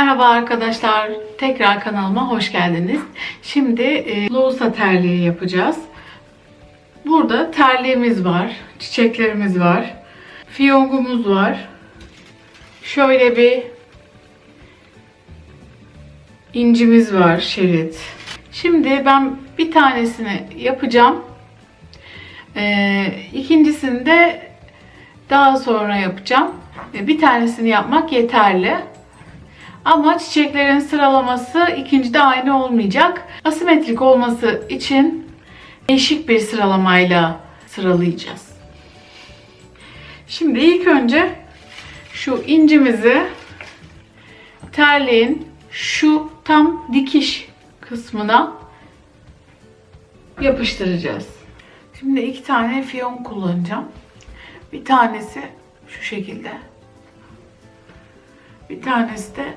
Merhaba arkadaşlar. Tekrar kanalıma hoş geldiniz. Şimdi e, loğusa terliği yapacağız. Burada terliğimiz var. Çiçeklerimiz var. Fiyongumuz var. Şöyle bir incimiz var şerit. Şimdi ben bir tanesini yapacağım. Ee, ikincisini de daha sonra yapacağım. Ee, Bir tanesini yapmak yeterli. Ama çiçeklerin sıralaması ikincide aynı olmayacak. Asimetrik olması için değişik bir sıralamayla sıralayacağız. Şimdi ilk önce şu incimizi terliğin şu tam dikiş kısmına yapıştıracağız. Şimdi iki tane fiyon kullanacağım. Bir tanesi şu şekilde. Bir tanesi de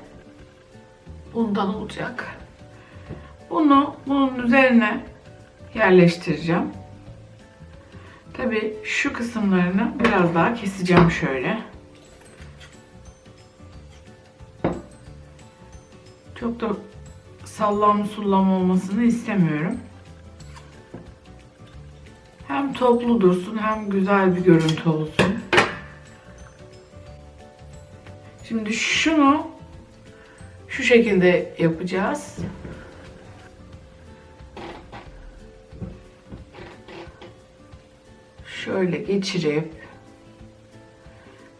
bundan olacak. Bunu bunun üzerine yerleştireceğim. Tabi şu kısımlarını biraz daha keseceğim şöyle. Çok da sallam sullam olmasını istemiyorum. Hem toplu dursun hem güzel bir görüntü olsun. Şimdi şunu şu şekilde yapacağız. Şöyle geçirip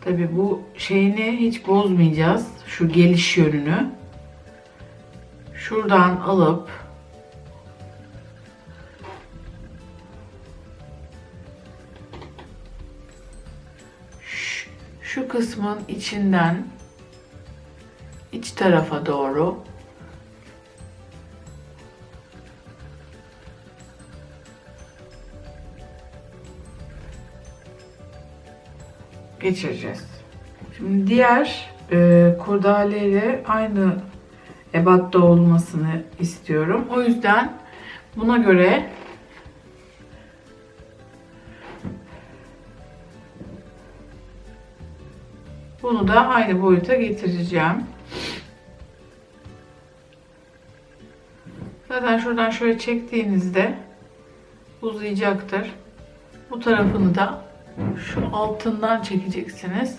tabi bu şeyini hiç bozmayacağız. Şu geliş yönünü. Şuradan alıp şu- kısmın içinden iç tarafa doğru geçireceğiz. Şimdi diğer e, kurdaleyle aynı ebatta olmasını istiyorum. O yüzden buna göre bunu da aynı boyuta getireceğim. Zaten şuradan şöyle çektiğinizde uzayacaktır. Bu tarafını da şu altından çekeceksiniz.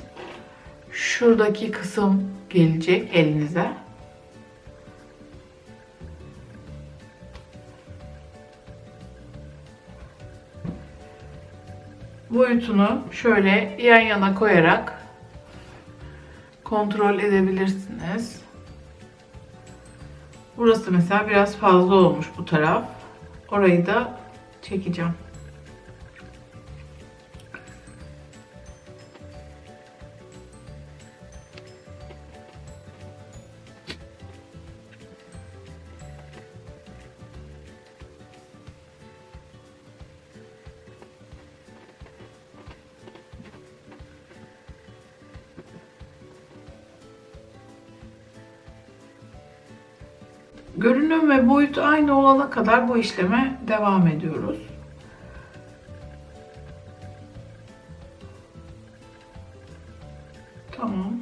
Şuradaki kısım gelecek elinize. Boyutunu şöyle yan yana koyarak kontrol edebilirsiniz. Burası mesela biraz fazla olmuş bu taraf. Orayı da çekeceğim. Görünüm ve boyut aynı olana kadar bu işleme devam ediyoruz. Tamam.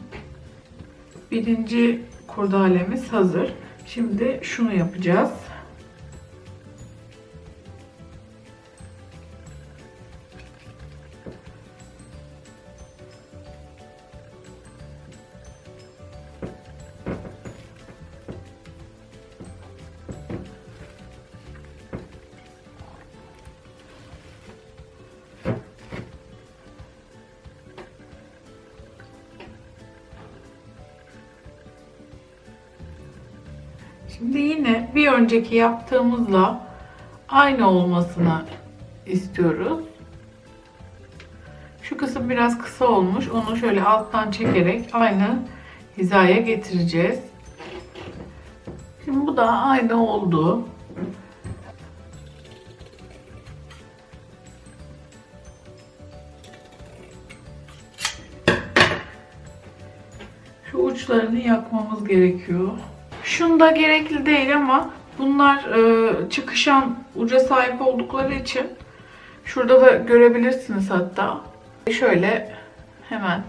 Birinci kurdalemiz hazır. Şimdi şunu yapacağız. Şimdi yine bir önceki yaptığımızla aynı olmasını istiyoruz. Şu kısım biraz kısa olmuş. Onu şöyle alttan çekerek aynı hizaya getireceğiz. Şimdi bu da aynı oldu. Şu uçlarını yakmamız gerekiyor. Şunda gerekli değil ama bunlar e, çıkışan uca sahip oldukları için şurada da görebilirsiniz hatta. Şöyle hemen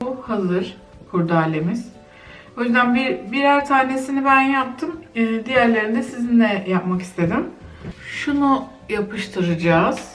Bu hazır kurdalemiz. O yüzden bir birer tanesini ben yaptım. Ee, diğerlerini de sizinle yapmak istedim. Şunu yapıştıracağız.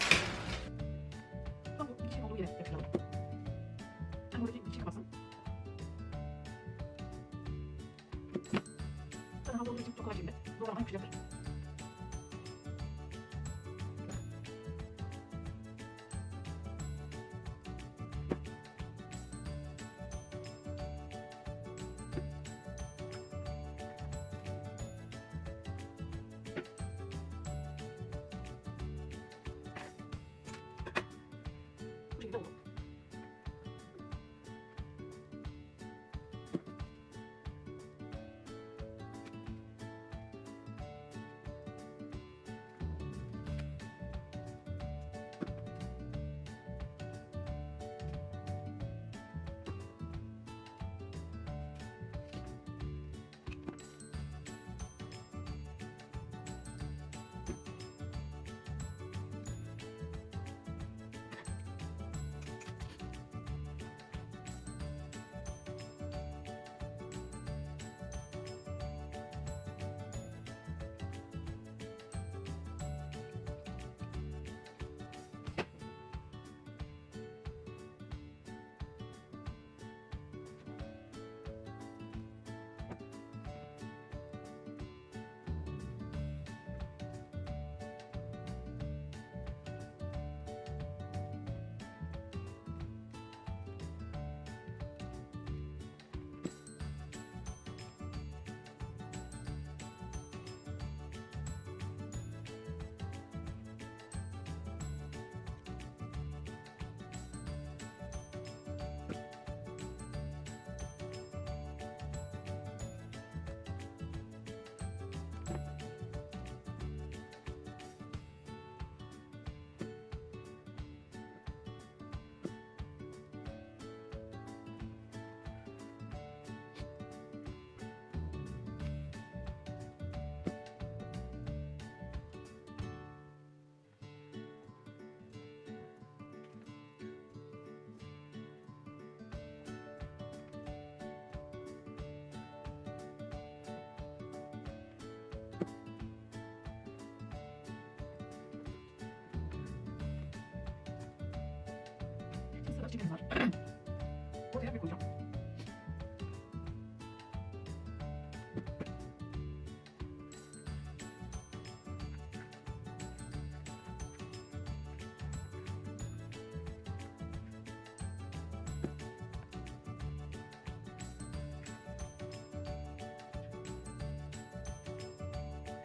ゃん。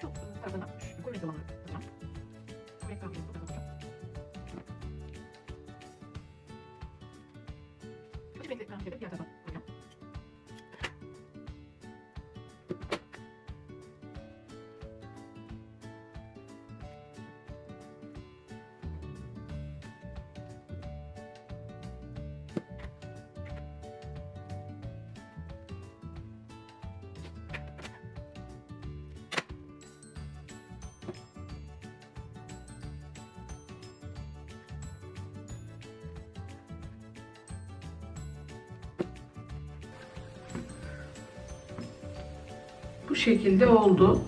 ちょっと、ただな、すこれでる。Yeah. Şekilde oldu.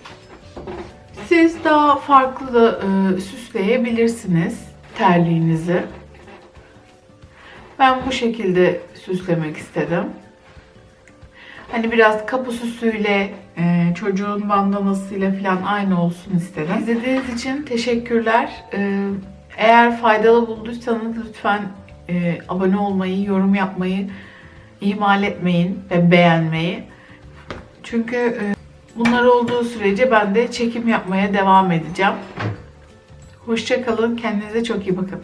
Siz daha farklı da e, süsleyebilirsiniz terliğinizi. Ben bu şekilde süslemek istedim. Hani biraz kapı süsüyle, e, çocuğun bandanasıyla falan aynı olsun istedim. İzlediğiniz için teşekkürler. E, eğer faydalı bulduysanız lütfen e, abone olmayı, yorum yapmayı ihmal etmeyin ve beğenmeyi. Çünkü e, bunlar olduğu sürece ben de çekim yapmaya devam edeceğim. Hoşçakalın, kendinize çok iyi bakın.